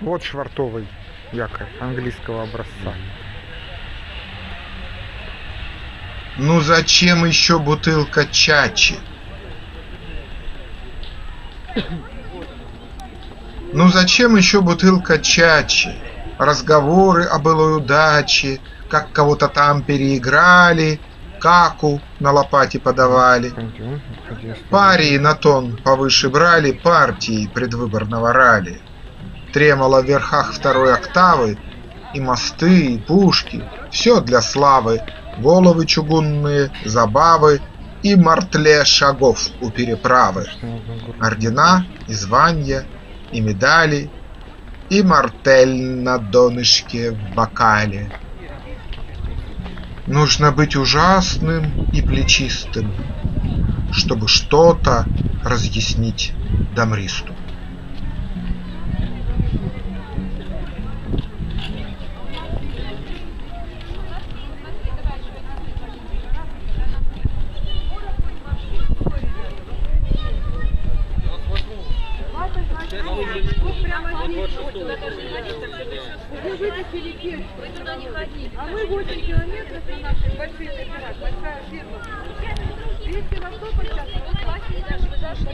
Вот швартовый якорь английского образца. Ну зачем еще бутылка чачи? Ну зачем еще бутылка чачи? Разговоры о былой удаче, как кого-то там переиграли, каку на лопате подавали. Парии на тон повыше брали партии предвыборного ралли. Тремоло в верхах второй октавы, и мосты, и пушки, все для славы, головы чугунные, забавы и мартле шагов у переправы. Ордена и звания, и медали, и мартель на донышке в бокале. Нужно быть ужасным и плечистым, чтобы что-то разъяснить Дамристу. прямо здесь, вы вытащили кельт. Не ходили. А мы 8 километров на наших больших озерах, большая фирма. 200 ростов сейчас. Вы даже, вы даже,